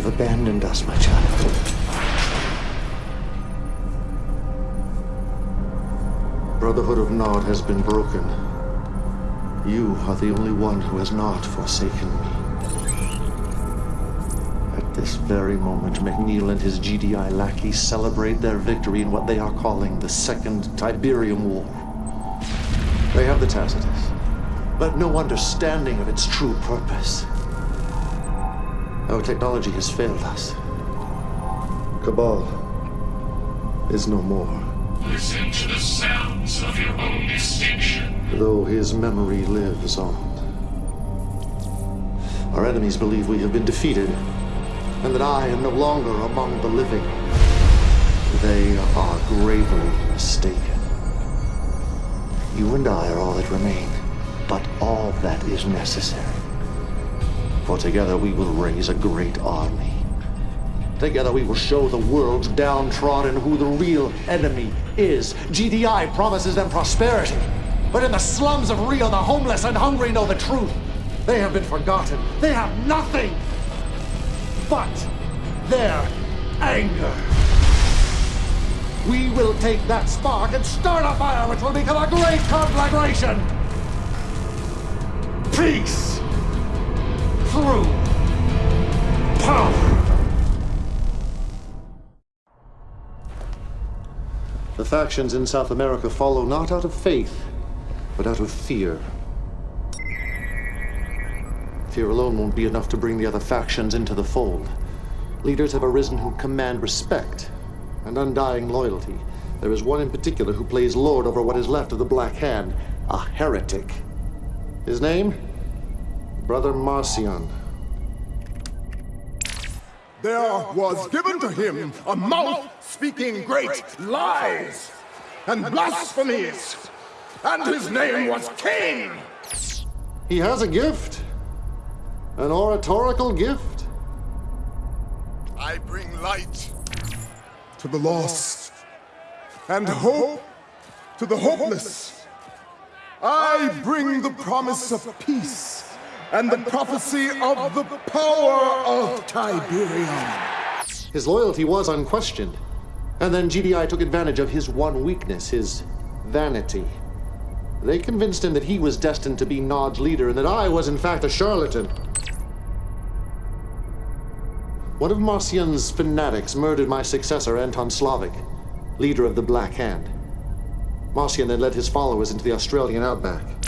Have abandoned us, my child. Brotherhood of Nod has been broken. You are the only one who has not forsaken me. At this very moment, McNeil and his GDI lackeys celebrate their victory in what they are calling the Second Tiberium War. They have the Tacitus, but no understanding of its true purpose. Our technology has failed us. Cabal is no more. Listen to the sounds of your own extinction. Though his memory lives on. Our enemies believe we have been defeated, and that I am no longer among the living. They are gravely mistaken. You and I are all that remain, but all that is necessary. For together we will raise a great army. Together we will show the world downtrodden who the real enemy is. GDI promises them prosperity. But in the slums of Rio, the homeless and hungry know the truth. They have been forgotten. They have nothing but their anger. We will take that spark and start a fire which will become a great conflagration. Peace through power. The factions in South America follow not out of faith, but out of fear. Fear alone won't be enough to bring the other factions into the fold. Leaders have arisen who command respect and undying loyalty. There is one in particular who plays lord over what is left of the Black Hand, a heretic. His name? Brother Marcion. There was given to him a mouth speaking great lies and blasphemies, and his name was Kane. He has a gift. An oratorical gift. I bring light to the lost and hope to the hopeless. I bring the promise of peace and the prophecy of the power of Tiberium. His loyalty was unquestioned. And then GDI took advantage of his one weakness, his vanity. They convinced him that he was destined to be Nod's leader and that I was in fact a charlatan. One of Marcion's fanatics murdered my successor, Anton Slavik, leader of the Black Hand. Marcion then led his followers into the Australian outback.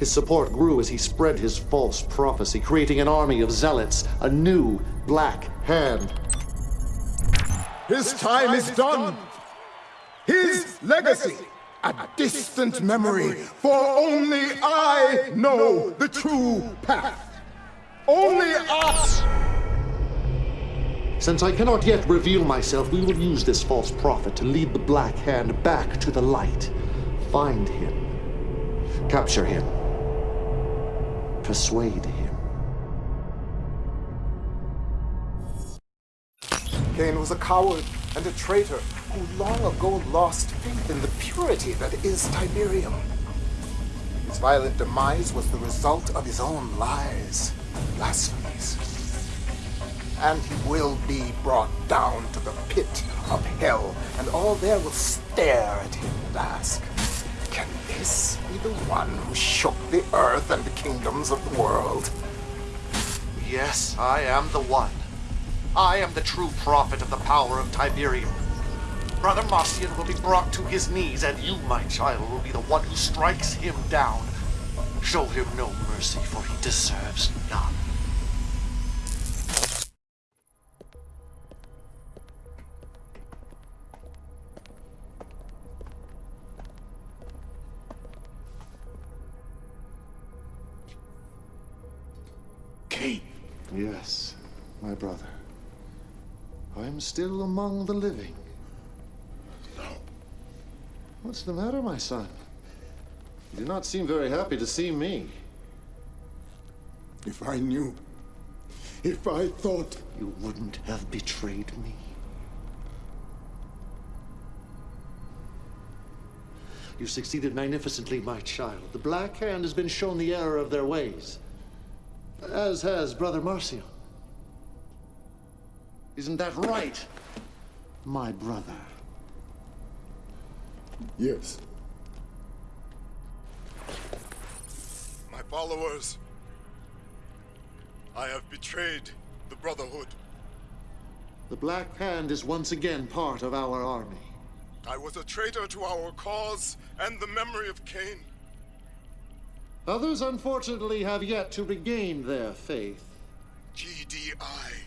His support grew as he spread his false prophecy, creating an army of zealots, a new Black Hand. His time is done. His legacy, a distant memory, for only I know the true path. Only us! Since I cannot yet reveal myself, we will use this false prophet to lead the Black Hand back to the light. Find him. Capture him. Persuade him. Kane was a coward and a traitor who long ago lost faith in the purity that is Tiberium. His violent demise was the result of his own lies and blasphemies. And he will be brought down to the pit of hell, and all there will stare at him and ask, Can this be the one who shook the earth and the kingdoms of the world? Yes, I am the one. I am the true prophet of the power of Tiberium. Brother Marcion will be brought to his knees, and you, my child, will be the one who strikes him down. Show him no mercy, for he deserves none. Am still among the living. No. What's the matter, my son? You do not seem very happy to see me. If I knew, if I thought, You wouldn't have betrayed me. You succeeded magnificently, my child. The Black Hand has been shown the error of their ways. As has Brother Marcio. Isn't that right, my brother? Yes. My followers, I have betrayed the Brotherhood. The Black Hand is once again part of our army. I was a traitor to our cause and the memory of Kane. Others, unfortunately, have yet to regain their faith. GDI.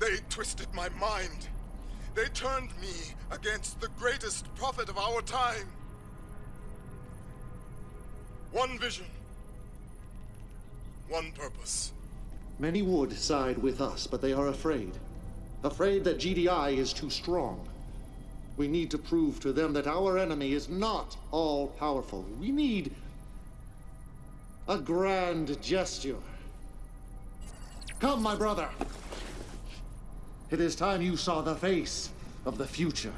They twisted my mind. They turned me against the greatest prophet of our time. One vision. One purpose. Many would side with us, but they are afraid. Afraid that GDI is too strong. We need to prove to them that our enemy is not all-powerful. We need a grand gesture. Come, my brother. It is time you saw the face of the future.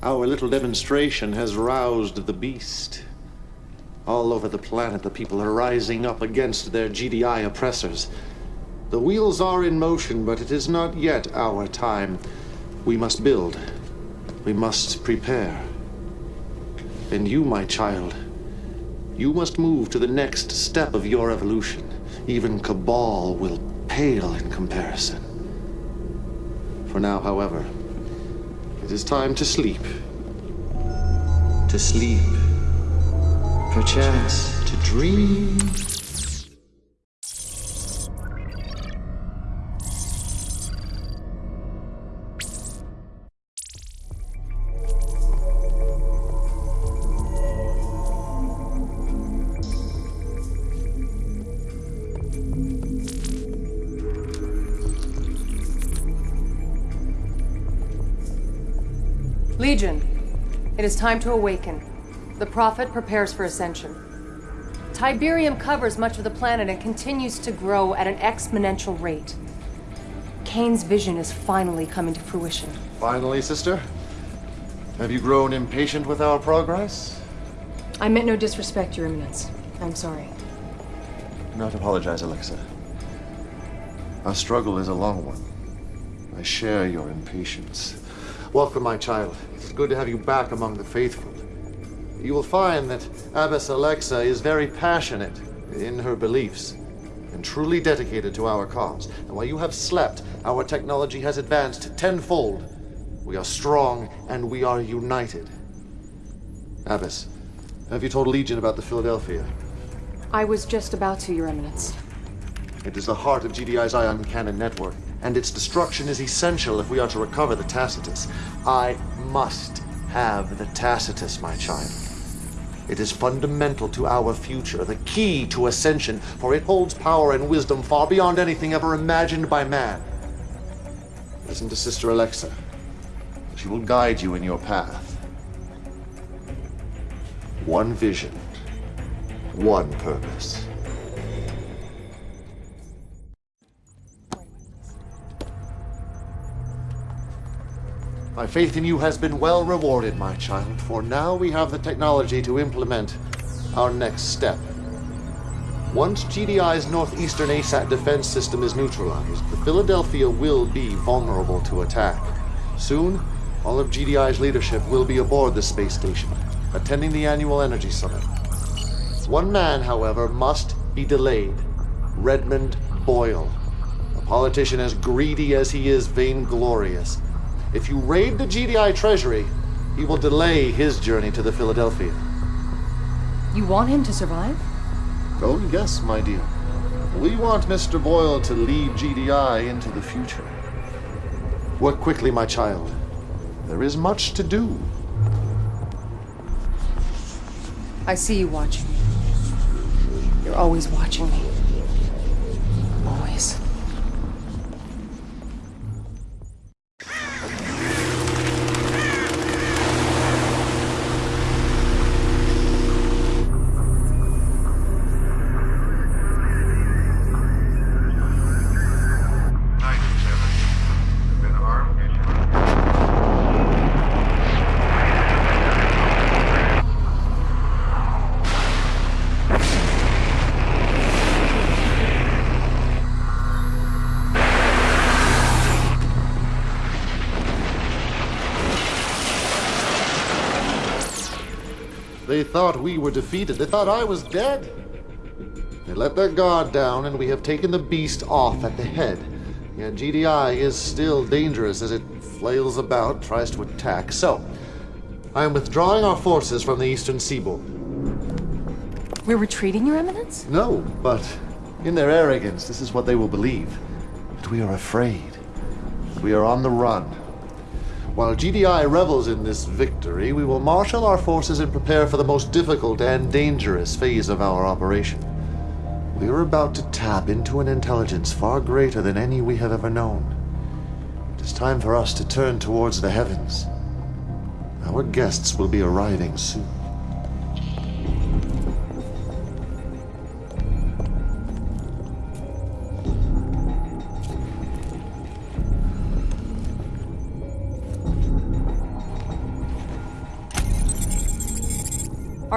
Our little demonstration has roused the beast. All over the planet, the people are rising up against their GDI oppressors. The wheels are in motion, but it is not yet our time. We must build. We must prepare. And you, my child, you must move to the next step of your evolution. Even Cabal will pale in comparison. For now, however, it is time to sleep. To sleep. Perchance to dream. Legion, it is time to awaken. The Prophet prepares for ascension. Tiberium covers much of the planet and continues to grow at an exponential rate. Kane's vision is finally coming to fruition. Finally, sister? Have you grown impatient with our progress? I meant no disrespect, Your Eminence. I'm sorry. Not apologize, Alexa. Our struggle is a long one. I share your impatience. Welcome, my child. It's good to have you back among the faithful. You will find that Abbess Alexa is very passionate in her beliefs and truly dedicated to our cause. And while you have slept, our technology has advanced tenfold. We are strong and we are united. Abbess, have you told Legion about the Philadelphia? I was just about to, Your Eminence. It is the heart of GDI's ion cannon network, and its destruction is essential if we are to recover the Tacitus. I must have the Tacitus, my child. It is fundamental to our future, the key to ascension, for it holds power and wisdom far beyond anything ever imagined by man. Listen to Sister Alexa. She will guide you in your path. One vision, one purpose. My faith in you has been well rewarded, my child, for now we have the technology to implement our next step. Once GDI's northeastern ASAT defense system is neutralized, the Philadelphia will be vulnerable to attack. Soon, all of GDI's leadership will be aboard the space station, attending the annual Energy Summit. One man, however, must be delayed. Redmond Boyle. A politician as greedy as he is vainglorious. If you raid the GDI treasury, he will delay his journey to the Philadelphia. You want him to survive? Oh, yes, my dear. We want Mr. Boyle to lead GDI into the future. Work quickly, my child. There is much to do. I see you watching me. You're always watching me. They thought we were defeated. They thought I was dead. They let their guard down, and we have taken the beast off at the head. Yet GDI is still dangerous as it flails about, tries to attack. So, I am withdrawing our forces from the eastern seaboard. We're retreating, Your Eminence? No, but in their arrogance, this is what they will believe. That we are afraid. That we are on the run. While GDI revels in this victory, we will marshal our forces and prepare for the most difficult and dangerous phase of our operation. We are about to tap into an intelligence far greater than any we have ever known. It is time for us to turn towards the heavens. Our guests will be arriving soon.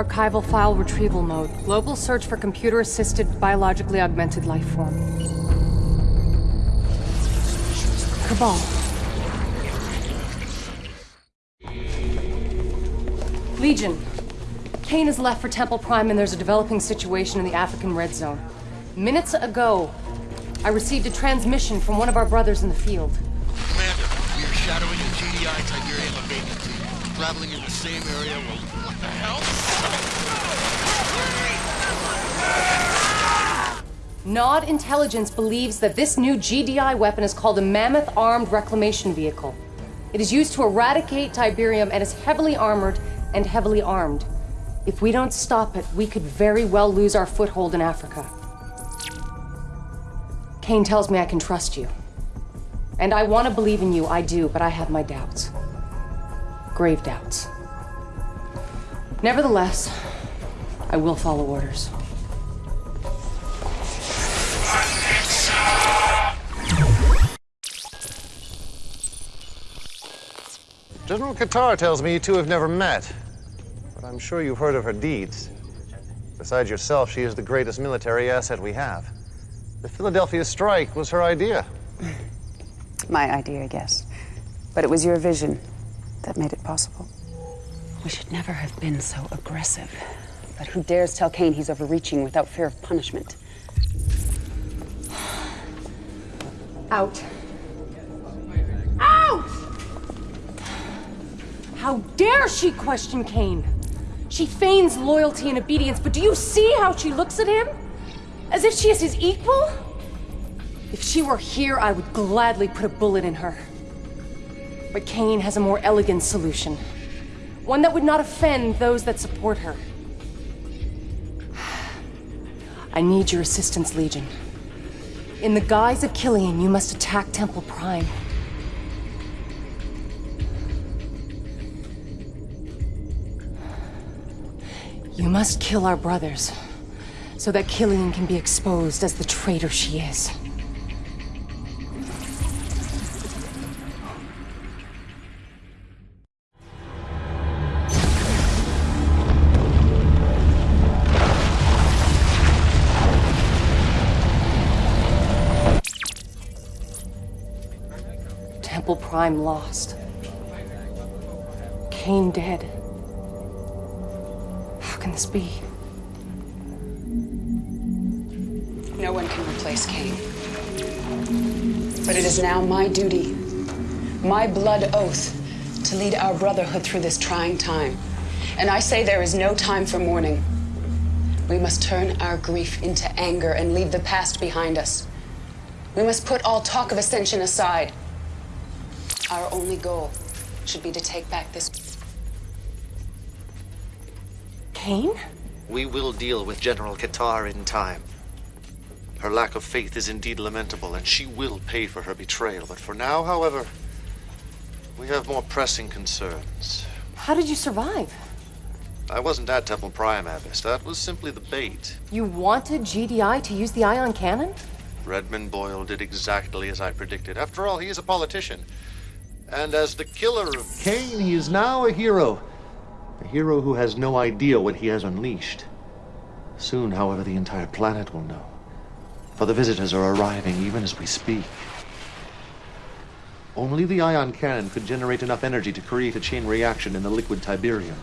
Archival file retrieval mode. Global search for computer-assisted biologically augmented life form. Cabal. Legion. Kane has left for Temple Prime and there's a developing situation in the African Red Zone. Minutes ago, I received a transmission from one of our brothers in the field. Commander, we are shadowing a GDI Tiberium vacancy. Traveling in the same area. What the hell? Nod Intelligence believes that this new GDI weapon is called a Mammoth Armed Reclamation Vehicle. It is used to eradicate Tiberium and is heavily armored and heavily armed. If we don't stop it, we could very well lose our foothold in Africa. Kane tells me I can trust you. And I want to believe in you, I do, but I have my doubts. Grave doubts. Nevertheless, I will follow orders. General Qatar tells me you two have never met, but I'm sure you've heard of her deeds. Besides yourself, she is the greatest military asset we have. The Philadelphia strike was her idea. My idea, yes. But it was your vision that made it possible. We should never have been so aggressive. But who dares tell Kane he's overreaching without fear of punishment? Out. Out! How dare she question Kane? She feigns loyalty and obedience, but do you see how she looks at him? As if she is his equal? If she were here, I would gladly put a bullet in her. But Kane has a more elegant solution. One that would not offend those that support her. I need your assistance, Legion. In the guise of Killian, you must attack Temple Prime. You must kill our brothers, so that Killian can be exposed as the traitor she is. Prime lost. Kane dead. How can this be? No one can replace Kane. But it is now my duty, my blood oath, to lead our brotherhood through this trying time. And I say there is no time for mourning. We must turn our grief into anger and leave the past behind us. We must put all talk of ascension aside. Our only goal should be to take back this. Kane? We will deal with General Qatar in time. Her lack of faith is indeed lamentable, and she will pay for her betrayal. But for now, however, we have more pressing concerns. How did you survive? I wasn't at Temple Prime, Abbess. That was simply the bait. You wanted GDI to use the ion cannon? Redmond Boyle did exactly as I predicted. After all, he is a politician. And as the killer of Kane, he is now a hero. A hero who has no idea what he has unleashed. Soon, however, the entire planet will know. For the visitors are arriving even as we speak. Only the ion cannon could generate enough energy to create a chain reaction in the liquid Tiberium.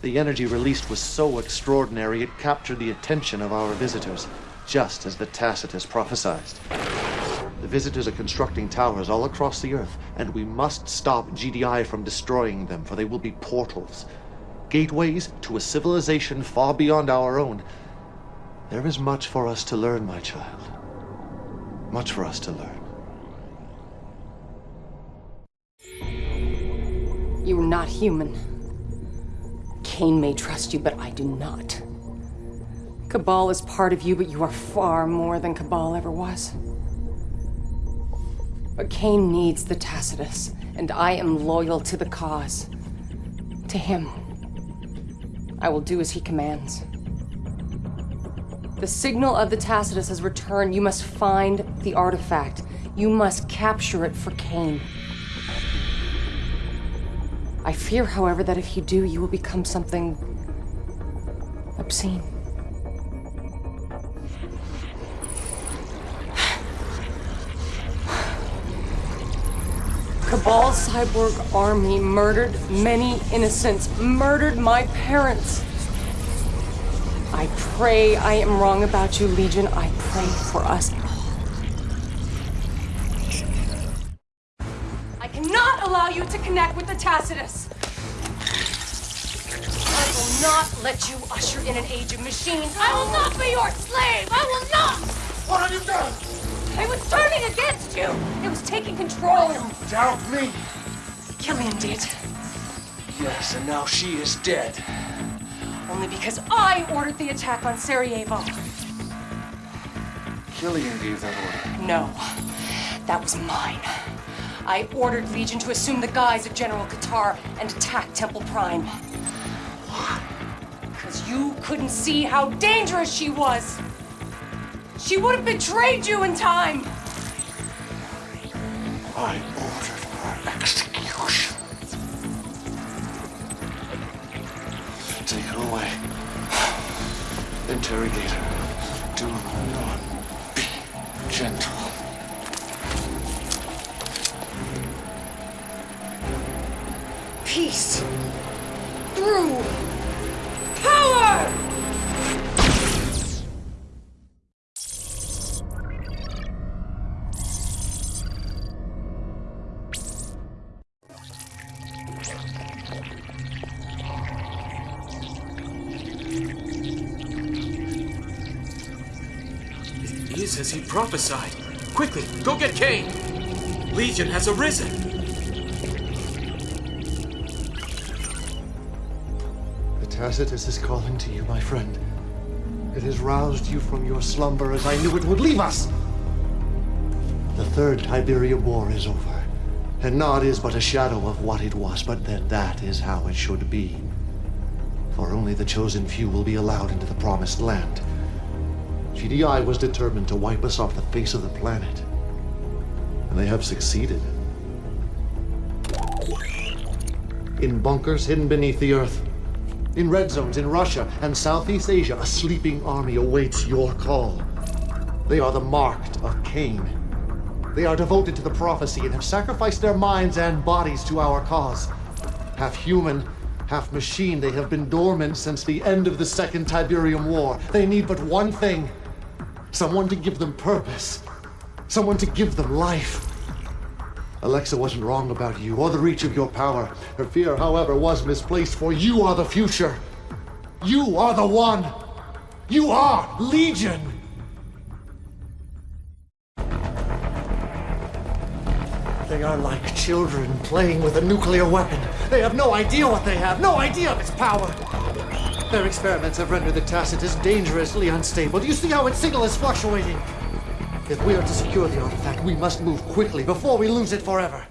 The energy released was so extraordinary it captured the attention of our visitors, just as the Tacitus prophesied. Visitors are constructing towers all across the Earth, and we must stop GDI from destroying them, for they will be portals. Gateways to a civilization far beyond our own. There is much for us to learn, my child. Much for us to learn. You are not human. Kane may trust you, but I do not. Cabal is part of you, but you are far more than Cabal ever was. But Kane needs the Tacitus, and I am loyal to the cause. To him. I will do as he commands. The signal of the Tacitus has returned. You must find the artifact. You must capture it for Kane. I fear, however, that if you do, you will become something obscene. Cabal's cyborg army murdered many innocents, murdered my parents. I pray I am wrong about you, Legion. I pray for us all. I cannot allow you to connect with the Tacitus. I will not let you usher in an age of machines. I will not be your slave. I will not. What have you done? It was turning against you. It was taking control. Doubt me. Killian did. Yes, and now she is dead. Only because I ordered the attack on Sarajevo. Killian gave that order. No, that was mine. I ordered Legion to assume the guise of General Qatar and attack Temple Prime. Why? Because you couldn't see how dangerous she was. She would have betrayed you in time. I ordered her execution. Take her away. Interrogate her. Do not be gentle. Peace. Through is as he prophesied. Quickly, go get Kane! Legion has arisen. The Tacitus is calling to you, my friend. It has roused you from your slumber as I knew it would leave us. The Third Tiberium War is over, and Nod is but a shadow of what it was, but then that is how it should be. For only the chosen few will be allowed into the Promised Land. GDI was determined to wipe us off the face of the planet. And they have succeeded. In bunkers hidden beneath the earth, in red zones in Russia and Southeast Asia, a sleeping army awaits your call. They are the marked of Kane. They are devoted to the prophecy and have sacrificed their minds and bodies to our cause. Half human, half machine, they have been dormant since the end of the Second Tiberium War. They need but one thing someone to give them purpose, someone to give them life. Alexa wasn't wrong about you or the reach of your power. Her fear, however, was misplaced, for you are the future. You are the one. You are Legion. They are like children playing with a nuclear weapon. They have no idea what they have, no idea of its power. Their experiments have rendered the Tacitus dangerously unstable. Do you see how its signal is fluctuating? If we are to secure the artifact, we must move quickly before we lose it forever.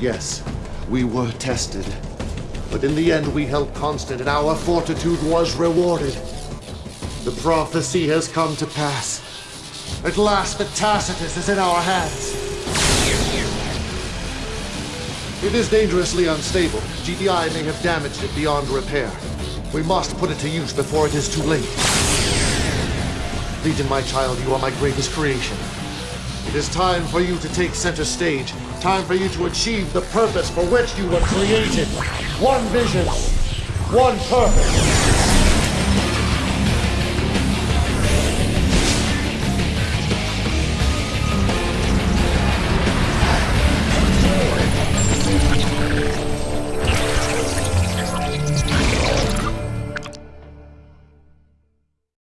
Yes, we were tested. But in the end, we held constant, and our fortitude was rewarded. The prophecy has come to pass. At last, the Tacitus is in our hands. It is dangerously unstable. GDI may have damaged it beyond repair. We must put it to use before it is too late. Legion, my child, you are my greatest creation. It is time for you to take center stage. Time for you to achieve the purpose for which you were created. One vision, one purpose.